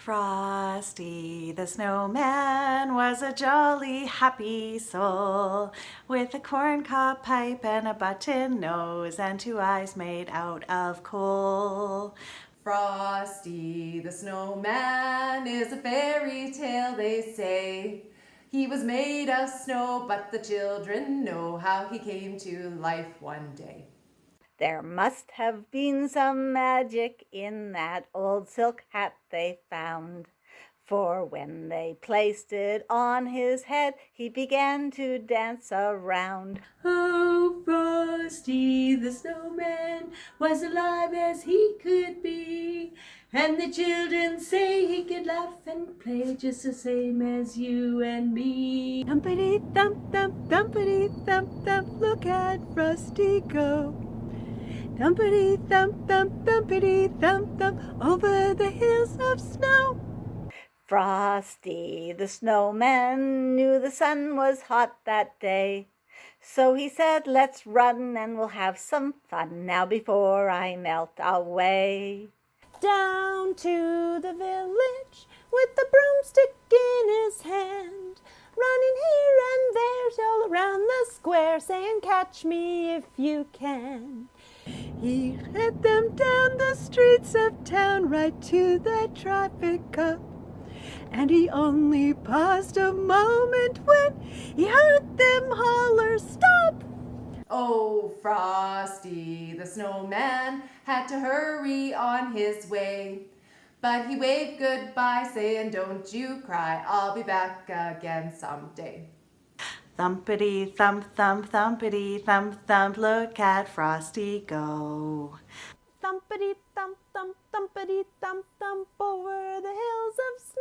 Frosty the snowman was a jolly happy soul with a corncob pipe and a button nose and two eyes made out of coal. Frosty the snowman is a fairy tale they say. He was made of snow but the children know how he came to life one day. There must have been some magic in that old silk hat they found. For when they placed it on his head, he began to dance around. Oh, Frosty the snowman was alive as he could be. And the children say he could laugh and play just the same as you and me. Thumpity thump thump, thumpity thump thump, look at Frosty go. Thumpity thump thump thumpity thump thump over the hills of snow. Frosty the snowman knew the sun was hot that day. So he said, let's run and we'll have some fun now before I melt away. Down to the village with the broomstick in his hand, square, saying, catch me if you can. He led them down the streets of town right to the traffic cop. And he only paused a moment when he heard them holler, stop! Oh, Frosty the snowman had to hurry on his way. But he waved goodbye saying, don't you cry, I'll be back again someday. Thumpity thump thump thumpity thump thump look at Frosty go. Thumpity thump thump thumpity thump thump over the hills of snow.